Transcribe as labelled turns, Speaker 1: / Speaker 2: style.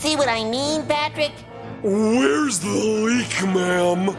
Speaker 1: See what I mean, Patrick?
Speaker 2: Where's the leak, ma'am?